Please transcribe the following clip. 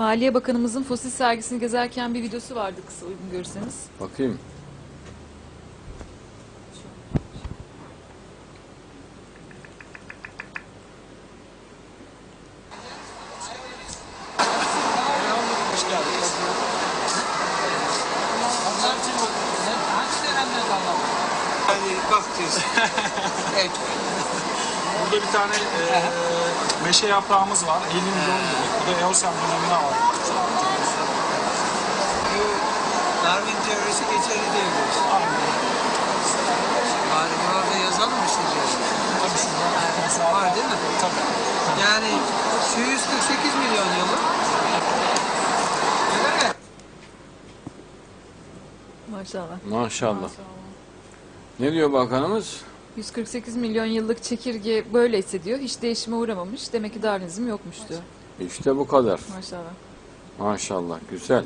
Maliye Bakanımızın fosil sergisini gezerken bir videosu vardı kısa uygun görürseniz. Bakayım. Yani bakacağız. evet. Burada bir tane e, meşe yaprağımız var. 50 milyon dedik. Bu da Eosen dönemine var. Darwin teorisi geçerli diyebiliriz. Bari burada yazalım mı sizce? Tabii şurada mesela Var değil mi? Tabii. Yani şu 148 milyon yılı. Öyle mi? Maşallah. Maşallah. Ne diyor bakanımız? 148 milyon yıllık çekirge böyle hissediyor. Hiç değişime uğramamış. Demek ki Darwinizm yokmuş diyor. İşte bu kadar. Maşallah. Maşallah. Güzel.